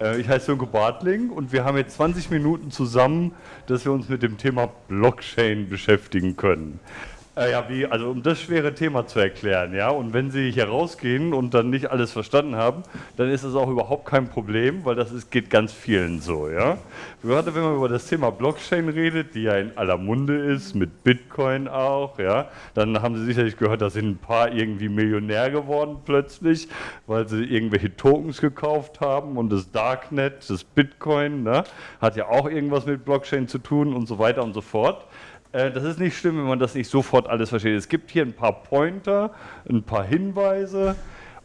Äh, ich heiße Sönke Bartling und wir haben jetzt 20 Minuten zusammen, dass wir uns mit dem Thema Blockchain beschäftigen können. Äh, ja, wie, also um das schwere Thema zu erklären, ja, und wenn Sie hier rausgehen und dann nicht alles verstanden haben, dann ist das auch überhaupt kein Problem, weil das ist, geht ganz vielen so, ja. Gerade wenn man über das Thema Blockchain redet, die ja in aller Munde ist, mit Bitcoin auch, ja, dann haben Sie sicherlich gehört, da sind ein paar irgendwie Millionär geworden plötzlich, weil sie irgendwelche Tokens gekauft haben und das Darknet, das Bitcoin, ne, hat ja auch irgendwas mit Blockchain zu tun und so weiter und so fort. Äh, das ist nicht schlimm, wenn man das nicht sofort alles versteht. Es gibt hier ein paar Pointer, ein paar Hinweise.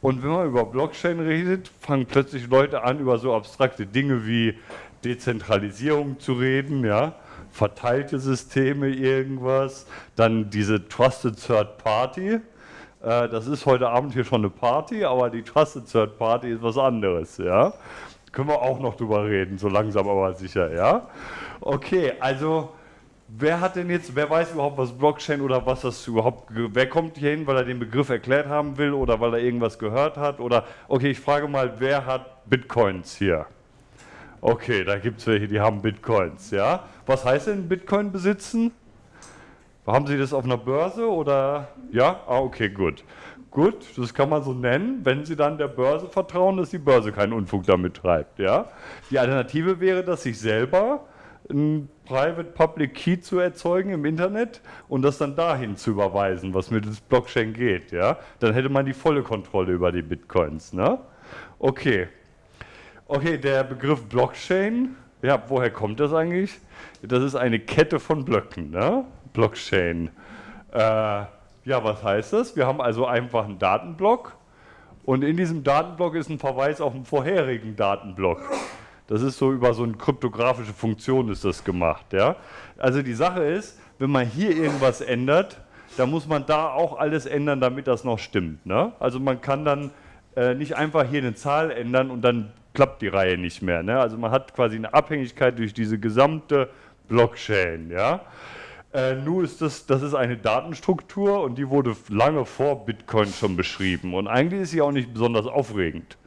Und wenn man über Blockchain redet, fangen plötzlich Leute an, über so abstrakte Dinge wie Dezentralisierung zu reden, ja, verteilte Systeme, irgendwas, dann diese Trusted Third Party. Äh, das ist heute Abend hier schon eine Party, aber die Trusted Third Party ist was anderes, ja. Können wir auch noch drüber reden, so langsam aber sicher, ja. Okay, also Wer hat denn jetzt, wer weiß überhaupt, was Blockchain oder was das überhaupt, wer kommt hier hin, weil er den Begriff erklärt haben will oder weil er irgendwas gehört hat oder, okay, ich frage mal, wer hat Bitcoins hier? Okay, da gibt es welche, die haben Bitcoins, ja. Was heißt denn Bitcoin besitzen? Haben Sie das auf einer Börse oder, ja? Ah, okay, gut. Gut, das kann man so nennen, wenn Sie dann der Börse vertrauen, dass die Börse keinen Unfug damit treibt, ja. Die Alternative wäre, dass sich selber ein Private Public Key zu erzeugen im Internet und das dann dahin zu überweisen, was mit dem Blockchain geht. Ja? Dann hätte man die volle Kontrolle über die Bitcoins. Ne? Okay. Okay, der Begriff Blockchain, ja, woher kommt das eigentlich? Das ist eine Kette von Blöcken, ne? Blockchain. Äh, ja, was heißt das? Wir haben also einfach einen Datenblock und in diesem Datenblock ist ein Verweis auf einen vorherigen Datenblock. Das ist so über so eine kryptografische Funktion ist das gemacht. Ja? Also die Sache ist, wenn man hier irgendwas ändert, dann muss man da auch alles ändern, damit das noch stimmt. Ne? Also man kann dann äh, nicht einfach hier eine Zahl ändern und dann klappt die Reihe nicht mehr. Ne? Also man hat quasi eine Abhängigkeit durch diese gesamte Blockchain. Ja? Äh, nur ist das, das ist eine Datenstruktur und die wurde lange vor Bitcoin schon beschrieben. Und eigentlich ist sie auch nicht besonders aufregend.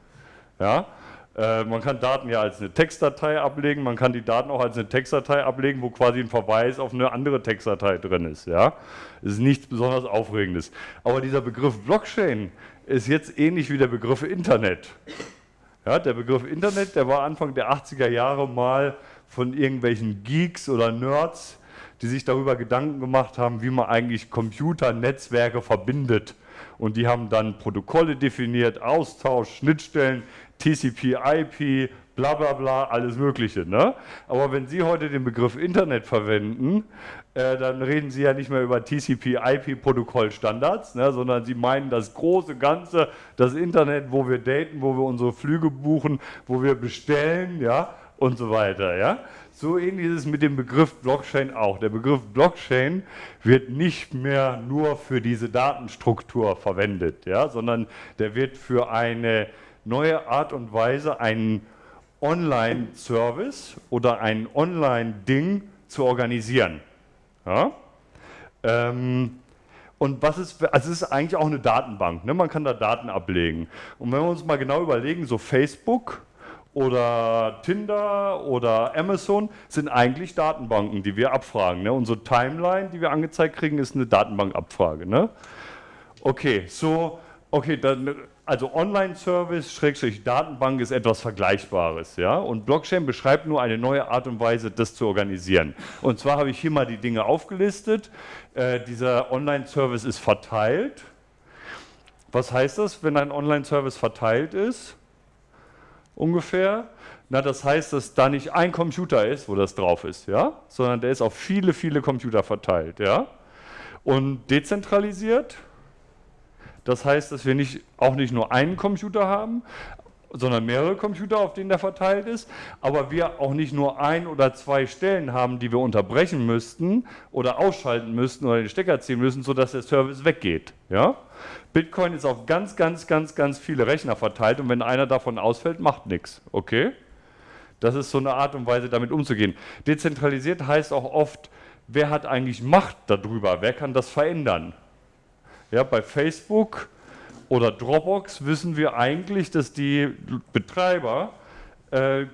Ja? Äh, man kann Daten ja als eine Textdatei ablegen, man kann die Daten auch als eine Textdatei ablegen, wo quasi ein Verweis auf eine andere Textdatei drin ist. Ja? Das ist nichts besonders Aufregendes. Aber dieser Begriff Blockchain ist jetzt ähnlich wie der Begriff Internet. Ja, der Begriff Internet, der war Anfang der 80er Jahre mal von irgendwelchen Geeks oder Nerds, die sich darüber Gedanken gemacht haben, wie man eigentlich Computernetzwerke verbindet. Und die haben dann Protokolle definiert, Austausch, Schnittstellen, TCP, IP, bla bla bla, alles Mögliche. Ne? Aber wenn Sie heute den Begriff Internet verwenden, äh, dann reden Sie ja nicht mehr über TCP, IP-Protokollstandards, ne, sondern Sie meinen das große Ganze, das Internet, wo wir daten, wo wir unsere Flüge buchen, wo wir bestellen, ja, und so weiter. Ja? So ähnlich ist es mit dem Begriff Blockchain auch. Der Begriff Blockchain wird nicht mehr nur für diese Datenstruktur verwendet, ja, sondern der wird für eine neue Art und Weise, einen Online-Service oder ein Online-Ding zu organisieren. Ja? Ähm, und was ist, also es ist eigentlich auch eine Datenbank, ne? man kann da Daten ablegen. Und wenn wir uns mal genau überlegen, so Facebook oder Tinder oder Amazon sind eigentlich Datenbanken, die wir abfragen. Ne? Unsere Timeline, die wir angezeigt kriegen, ist eine Datenbankabfrage. Ne? Okay, so, okay, dann also Online-Service, Schrägstrich Datenbank ist etwas Vergleichbares. Ja? Und Blockchain beschreibt nur eine neue Art und Weise, das zu organisieren. Und zwar habe ich hier mal die Dinge aufgelistet. Äh, dieser Online-Service ist verteilt. Was heißt das, wenn ein Online-Service verteilt ist? Ungefähr. Na, das heißt, dass da nicht ein Computer ist, wo das drauf ist, ja? sondern der ist auf viele, viele Computer verteilt. Ja? Und dezentralisiert das heißt, dass wir nicht, auch nicht nur einen Computer haben, sondern mehrere Computer, auf denen der verteilt ist, aber wir auch nicht nur ein oder zwei Stellen haben, die wir unterbrechen müssten oder ausschalten müssten oder den Stecker ziehen müssen, sodass der Service weggeht. Ja? Bitcoin ist auf ganz, ganz, ganz, ganz viele Rechner verteilt und wenn einer davon ausfällt, macht nichts. Okay? Das ist so eine Art und Weise, damit umzugehen. Dezentralisiert heißt auch oft, wer hat eigentlich Macht darüber? Wer kann das verändern? Ja, bei Facebook oder Dropbox wissen wir eigentlich, dass die Betreiber äh,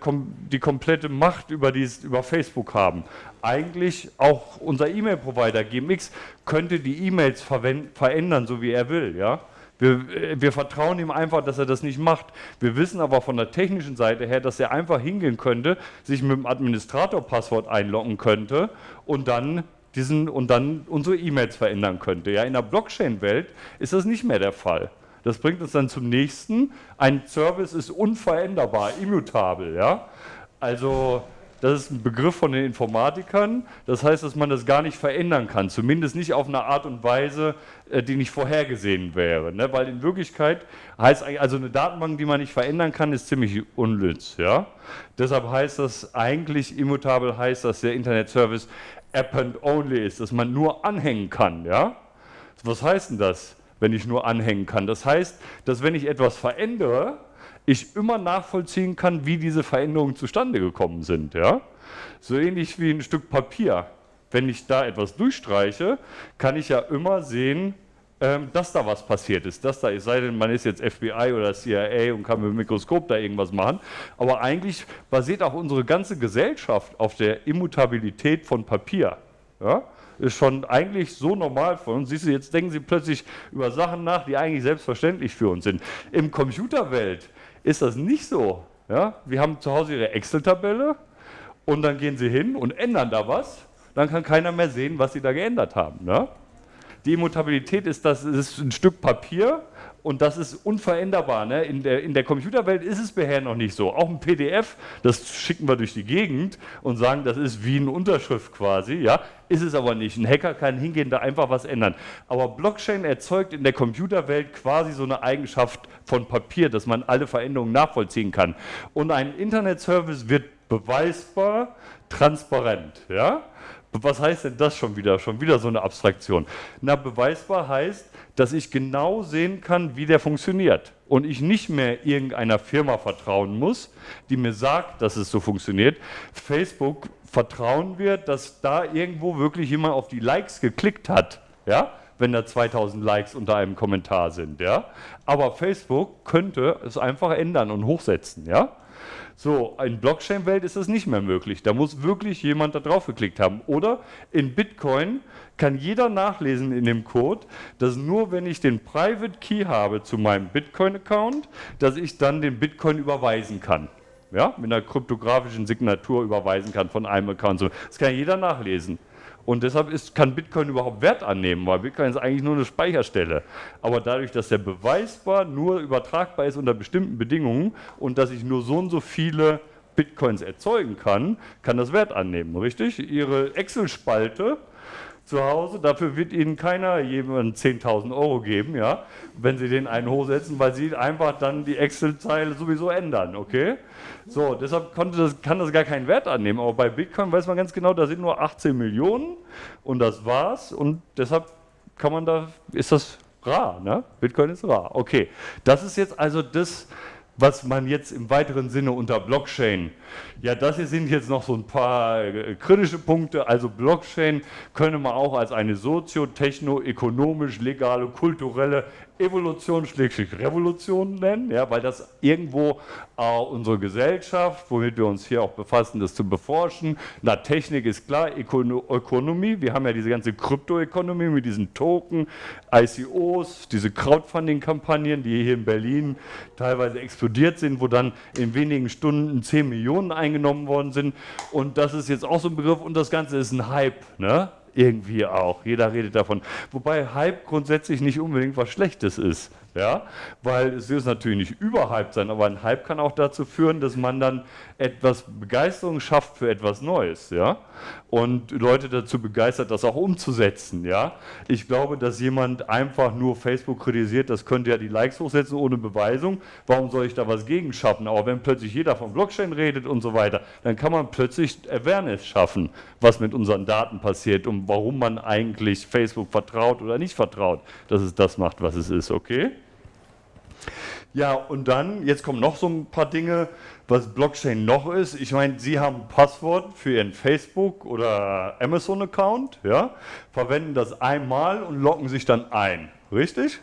die komplette Macht über, dies, über Facebook haben. Eigentlich auch unser E-Mail-Provider GMX könnte die E-Mails verändern, so wie er will. Ja? Wir, äh, wir, vertrauen ihm einfach, dass er das nicht macht. Wir wissen aber von der technischen Seite her, dass er einfach hingehen könnte, sich mit dem Administrator-Passwort einloggen könnte und dann diesen und dann unsere E-Mails verändern könnte. Ja, in der Blockchain-Welt ist das nicht mehr der Fall. Das bringt uns dann zum nächsten. Ein Service ist unveränderbar, immutabel. Ja? Also das ist ein Begriff von den Informatikern. Das heißt, dass man das gar nicht verändern kann. Zumindest nicht auf eine Art und Weise, äh, die nicht vorhergesehen wäre. Ne? Weil in Wirklichkeit heißt also eine Datenbank, die man nicht verändern kann, ist ziemlich unnütz. Ja? Deshalb heißt das eigentlich immutabel heißt, dass der Internet-Service append only ist, dass man nur anhängen kann. Ja? Was heißt denn das? Wenn ich nur anhängen kann. Das heißt, dass wenn ich etwas verändere, ich immer nachvollziehen kann, wie diese Veränderungen zustande gekommen sind. Ja? So ähnlich wie ein Stück Papier. Wenn ich da etwas durchstreiche, kann ich ja immer sehen, ähm, dass da was passiert ist, dass da ist, sei denn man ist jetzt FBI oder CIA und kann mit dem Mikroskop da irgendwas machen, aber eigentlich basiert auch unsere ganze Gesellschaft auf der Immutabilität von Papier. Ja? Ist schon eigentlich so normal für uns. Siehst du, jetzt denken sie plötzlich über Sachen nach, die eigentlich selbstverständlich für uns sind. Im Computerwelt ist das nicht so. Ja? Wir haben zu Hause ihre Excel-Tabelle und dann gehen sie hin und ändern da was. Dann kann keiner mehr sehen, was sie da geändert haben. Ne? Die Immutabilität ist, das ist ein Stück Papier und das ist unveränderbar. Ne? In, der, in der Computerwelt ist es bisher noch nicht so. Auch ein PDF, das schicken wir durch die Gegend und sagen, das ist wie eine Unterschrift quasi. Ja? Ist es aber nicht. Ein Hacker kann hingehen, da einfach was ändern. Aber Blockchain erzeugt in der Computerwelt quasi so eine Eigenschaft von Papier, dass man alle Veränderungen nachvollziehen kann. Und ein Internetservice wird beweisbar transparent. Ja? Was heißt denn das schon wieder? Schon wieder so eine Abstraktion. Na, beweisbar heißt, dass ich genau sehen kann, wie der funktioniert und ich nicht mehr irgendeiner Firma vertrauen muss, die mir sagt, dass es so funktioniert. Facebook vertrauen wir, dass da irgendwo wirklich jemand auf die Likes geklickt hat, ja, wenn da 2000 Likes unter einem Kommentar sind, ja. Aber Facebook könnte es einfach ändern und hochsetzen, ja. So, in Blockchain-Welt ist das nicht mehr möglich. Da muss wirklich jemand da drauf geklickt haben. Oder in Bitcoin kann jeder nachlesen in dem Code, dass nur wenn ich den Private Key habe zu meinem Bitcoin-Account, dass ich dann den Bitcoin überweisen kann. Ja, mit einer kryptografischen Signatur überweisen kann von einem Account. Das kann jeder nachlesen. Und deshalb ist, kann Bitcoin überhaupt Wert annehmen, weil Bitcoin ist eigentlich nur eine Speicherstelle. Aber dadurch, dass der beweisbar nur übertragbar ist unter bestimmten Bedingungen und dass ich nur so und so viele Bitcoins erzeugen kann, kann das Wert annehmen, richtig? Ihre Excel-Spalte zu Hause. Dafür wird Ihnen keiner jemand 10.000 Euro geben, ja, wenn Sie den einen hochsetzen, weil Sie einfach dann die Excel-Zeile sowieso ändern, okay? So, deshalb das, kann das gar keinen Wert annehmen. Aber bei Bitcoin weiß man ganz genau, da sind nur 18 Millionen und das war's. Und deshalb kann man da, ist das rar, ne? Bitcoin ist rar. Okay, das ist jetzt also das, was man jetzt im weiteren Sinne unter Blockchain, ja, das hier sind jetzt noch so ein paar äh, kritische Punkte. Also Blockchain könne man auch als eine sozio-techno-ökonomisch, legale, kulturelle Evolution schlägt Revolution nennen, ja, weil das irgendwo äh, unsere Gesellschaft, womit wir uns hier auch befassen, das zu beforschen. Na, Technik ist klar, Ökonomie, wir haben ja diese ganze Kryptoökonomie mit diesen Token, ICOs, diese Crowdfunding-Kampagnen, die hier in Berlin teilweise explodiert sind, wo dann in wenigen Stunden 10 Millionen eingenommen worden sind. Und das ist jetzt auch so ein Begriff und das Ganze ist ein Hype. Ne? Irgendwie auch. Jeder redet davon. Wobei Hype grundsätzlich nicht unbedingt was Schlechtes ist. Ja? Weil es wird natürlich nicht überhyped sein, aber ein Hype kann auch dazu führen, dass man dann etwas Begeisterung schafft für etwas Neues. Ja? Und Leute dazu begeistert, das auch umzusetzen. Ja? Ich glaube, dass jemand einfach nur Facebook kritisiert, das könnte ja die Likes hochsetzen ohne Beweisung. Warum soll ich da was gegen schaffen? Aber wenn plötzlich jeder von Blockchain redet und so weiter, dann kann man plötzlich Awareness schaffen, was mit unseren Daten passiert und warum man eigentlich Facebook vertraut oder nicht vertraut, dass es das macht, was es ist. Okay? Ja, und dann, jetzt kommen noch so ein paar Dinge, was Blockchain noch ist. Ich meine, Sie haben ein Passwort für Ihren Facebook- oder Amazon-Account, ja, verwenden das einmal und loggen sich dann ein, richtig?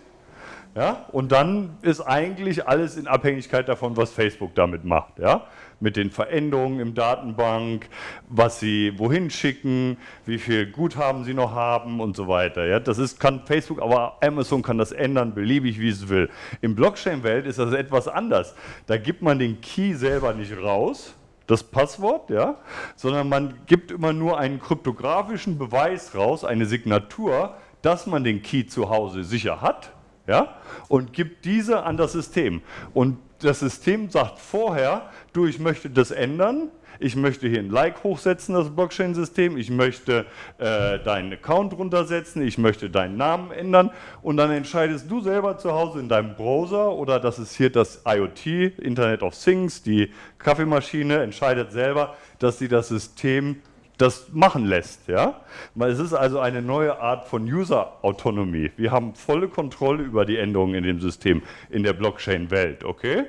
Ja? Und dann ist eigentlich alles in Abhängigkeit davon, was Facebook damit macht. Ja? Mit den Veränderungen im Datenbank, was sie wohin schicken, wie viel Guthaben sie noch haben und so weiter. Ja? Das ist, kann Facebook, aber Amazon kann das ändern, beliebig wie es will. Im Blockchain-Welt ist das etwas anders. Da gibt man den Key selber nicht raus, das Passwort, ja, sondern man gibt immer nur einen kryptografischen Beweis raus, eine Signatur, dass man den Key zu Hause sicher hat ja, und gibt diese an das System. Und das System sagt vorher, du, ich möchte das ändern, ich möchte hier ein Like hochsetzen, das Blockchain-System, ich möchte äh, deinen Account runtersetzen, ich möchte deinen Namen ändern. Und dann entscheidest du selber zu Hause in deinem Browser oder das ist hier das IoT, Internet of Things, die Kaffeemaschine entscheidet selber, dass sie das System das machen lässt. Ja? Es ist also eine neue Art von User-Autonomie. Wir haben volle Kontrolle über die Änderungen in dem System in der Blockchain-Welt. Okay?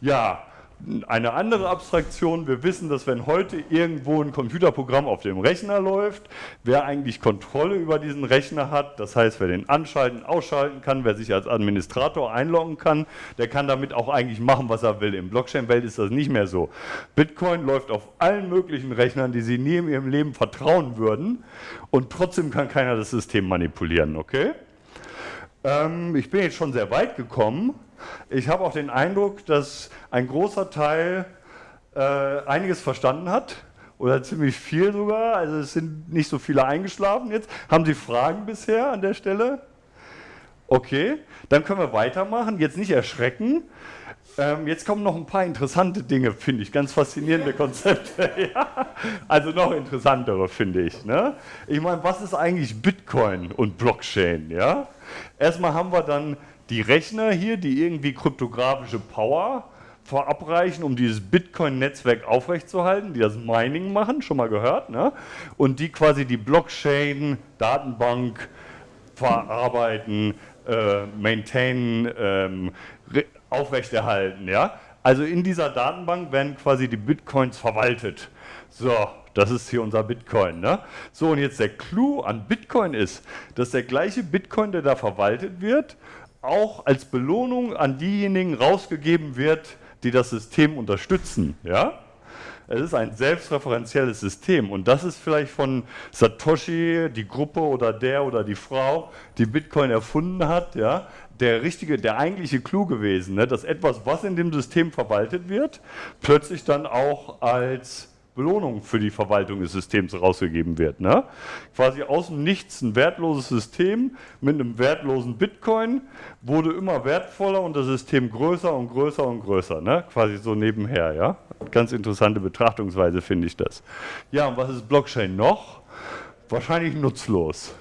Ja, eine andere Abstraktion, wir wissen, dass wenn heute irgendwo ein Computerprogramm auf dem Rechner läuft, wer eigentlich Kontrolle über diesen Rechner hat, das heißt, wer den anschalten, ausschalten kann, wer sich als Administrator einloggen kann, der kann damit auch eigentlich machen, was er will. Im Blockchain-Welt ist das nicht mehr so. Bitcoin läuft auf allen möglichen Rechnern, die Sie nie in Ihrem Leben vertrauen würden und trotzdem kann keiner das System manipulieren, okay? Ähm, ich bin jetzt schon sehr weit gekommen. Ich habe auch den Eindruck, dass ein großer Teil äh, einiges verstanden hat oder ziemlich viel sogar. Also es sind nicht so viele eingeschlafen jetzt. Haben Sie Fragen bisher an der Stelle? Okay, dann können wir weitermachen. Jetzt nicht erschrecken. Ähm, jetzt kommen noch ein paar interessante Dinge, finde ich, ganz faszinierende Konzepte. ja. Also noch interessantere, finde ich. Ne? Ich meine, was ist eigentlich Bitcoin und Blockchain? Ja? Erstmal haben wir dann die Rechner hier, die irgendwie kryptografische Power verabreichen, um dieses Bitcoin-Netzwerk aufrechtzuerhalten, die das Mining machen, schon mal gehört, ne? und die quasi die Blockchain-Datenbank verarbeiten, äh, maintainen, ähm, aufrechterhalten. Ja? Also in dieser Datenbank werden quasi die Bitcoins verwaltet. So, das ist hier unser Bitcoin. Ne? So, und jetzt der Clou an Bitcoin ist, dass der gleiche Bitcoin, der da verwaltet wird, auch als Belohnung an diejenigen rausgegeben wird, die das System unterstützen. Ja? Es ist ein selbstreferenzielles System und das ist vielleicht von Satoshi, die Gruppe oder der oder die Frau, die Bitcoin erfunden hat, ja, der richtige, der eigentliche Clou gewesen, ne, dass etwas, was in dem System verwaltet wird, plötzlich dann auch als Belohnung für die Verwaltung des Systems rausgegeben wird. Ne? Quasi aus dem Nichts ein wertloses System mit einem wertlosen Bitcoin wurde immer wertvoller und das System größer und größer und größer. Ne? Quasi so nebenher. Ja? Ganz interessante Betrachtungsweise finde ich das. Ja, und was ist Blockchain noch? Wahrscheinlich nutzlos.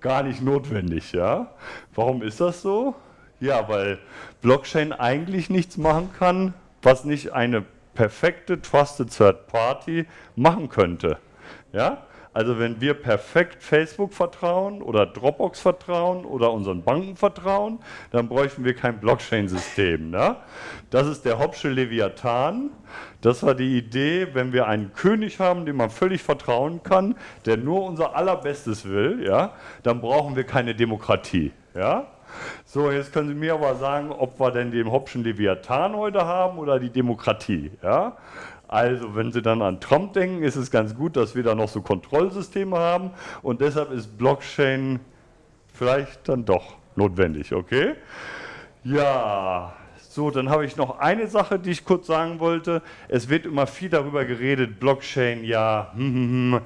Gar nicht notwendig. Ja? Warum ist das so? Ja, weil Blockchain eigentlich nichts machen kann, was nicht eine perfekte Trusted Third Party machen könnte. Ja? Also wenn wir perfekt Facebook vertrauen oder Dropbox vertrauen oder unseren Banken vertrauen, dann bräuchten wir kein Blockchain-System. Ne? Das ist der Hobbsche Leviathan. Das war die Idee, wenn wir einen König haben, dem man völlig vertrauen kann, der nur unser Allerbestes will, ja, dann brauchen wir keine Demokratie. Ja? So, jetzt können Sie mir aber sagen, ob wir denn den Hobbschen Leviathan heute haben oder die Demokratie. Ja? Also, wenn Sie dann an Trump denken, ist es ganz gut, dass wir da noch so Kontrollsysteme haben und deshalb ist Blockchain vielleicht dann doch notwendig, okay? Ja, so, dann habe ich noch eine Sache, die ich kurz sagen wollte. Es wird immer viel darüber geredet, Blockchain, ja, hm, hm, hm,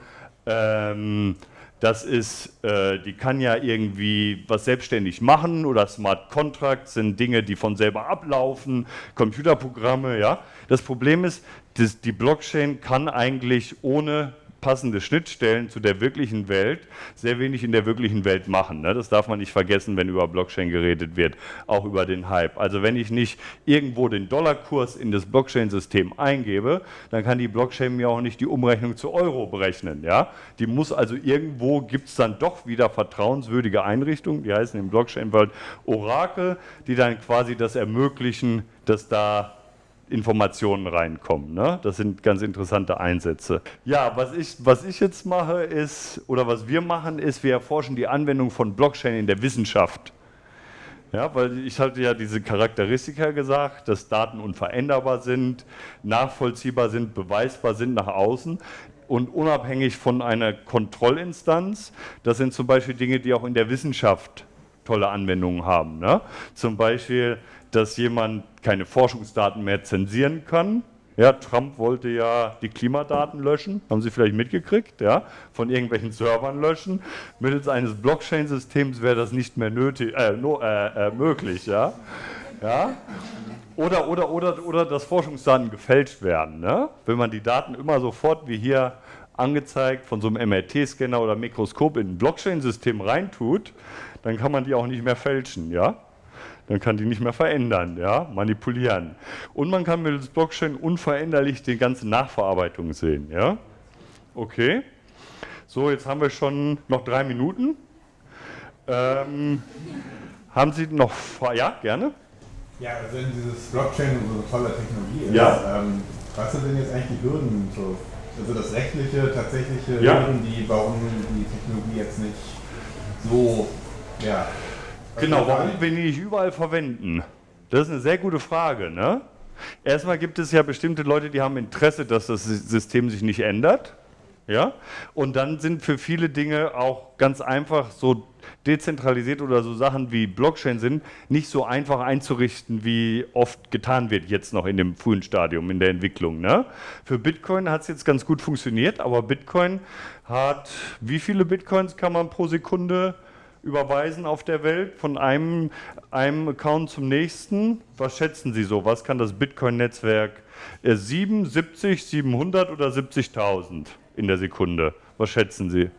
ähm, das ist, äh, die kann ja irgendwie was selbstständig machen oder Smart Contracts sind Dinge, die von selber ablaufen, Computerprogramme, ja. Das Problem ist, dass die Blockchain kann eigentlich ohne passende Schnittstellen zu der wirklichen Welt sehr wenig in der wirklichen Welt machen. Ne? Das darf man nicht vergessen, wenn über Blockchain geredet wird, auch über den Hype. Also wenn ich nicht irgendwo den Dollarkurs in das Blockchain-System eingebe, dann kann die Blockchain mir auch nicht die Umrechnung zu Euro berechnen. Ja? Die muss also irgendwo, gibt es dann doch wieder vertrauenswürdige Einrichtungen, die heißen im Blockchain-World Orakel, die dann quasi das ermöglichen, dass da Informationen reinkommen. Ne? Das sind ganz interessante Einsätze. Ja, was ich, was ich jetzt mache ist, oder was wir machen, ist, wir erforschen die Anwendung von Blockchain in der Wissenschaft. Ja, weil ich hatte ja diese Charakteristika gesagt, dass Daten unveränderbar sind, nachvollziehbar sind, beweisbar sind nach außen und unabhängig von einer Kontrollinstanz. Das sind zum Beispiel Dinge, die auch in der Wissenschaft tolle Anwendungen haben. Ne? Zum Beispiel, dass jemand keine Forschungsdaten mehr zensieren kann, ja, Trump wollte ja die Klimadaten löschen, haben Sie vielleicht mitgekriegt, ja, von irgendwelchen Servern löschen. Mittels eines Blockchain-Systems wäre das nicht mehr nötig, äh, no, äh, äh, möglich, ja. ja. Oder, oder, oder, oder dass Forschungsdaten gefälscht werden. Ne? Wenn man die Daten immer sofort wie hier angezeigt von so einem MRT-Scanner oder Mikroskop in ein Blockchain-System reintut, dann kann man die auch nicht mehr fälschen, ja dann kann die nicht mehr verändern, ja, manipulieren. Und man kann mittels Blockchain unveränderlich die ganze Nachverarbeitung sehen, ja. Okay. So, jetzt haben wir schon noch drei Minuten. Ähm, haben Sie noch, ja, gerne? Ja, also wenn dieses Blockchain so eine tolle Technologie ist, ja. ähm, was sind denn jetzt eigentlich die Hürden? So, also das rechtliche, tatsächliche ja. Hürden, die, warum die Technologie jetzt nicht so, ja, Genau, warum wir die nicht überall verwenden? Das ist eine sehr gute Frage. Ne? Erstmal gibt es ja bestimmte Leute, die haben Interesse, dass das System sich nicht ändert. Ja? Und dann sind für viele Dinge auch ganz einfach so dezentralisiert oder so Sachen wie Blockchain sind, nicht so einfach einzurichten, wie oft getan wird jetzt noch in dem frühen Stadium in der Entwicklung. Ne? Für Bitcoin hat es jetzt ganz gut funktioniert, aber Bitcoin hat, wie viele Bitcoins kann man pro Sekunde überweisen auf der Welt von einem, einem Account zum nächsten. Was schätzen Sie so? Was kann das Bitcoin-Netzwerk? 7, 70, 700 oder 70.000 in der Sekunde? Was schätzen Sie?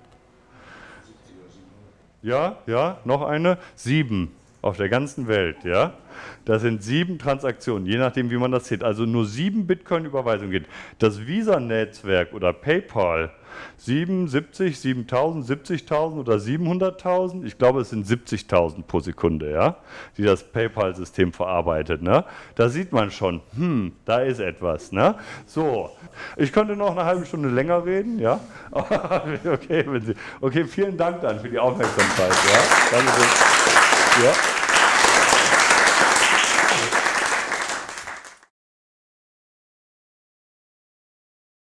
Ja, ja, noch eine? Sieben auf der ganzen Welt, ja. Das sind sieben Transaktionen, je nachdem, wie man das sieht. Also nur sieben Bitcoin-Überweisungen geht. Das Visa-Netzwerk oder PayPal 77, 7000, 70.000 oder 700.000. Ich glaube, es sind 70.000 pro Sekunde, ja, die das PayPal-System verarbeitet. Ne? Da sieht man schon, hm, da ist etwas. Ne? So, ich könnte noch eine halbe Stunde länger reden, ja. okay, Sie, okay, vielen Dank dann für die Aufmerksamkeit. Ja, Danke. Yep.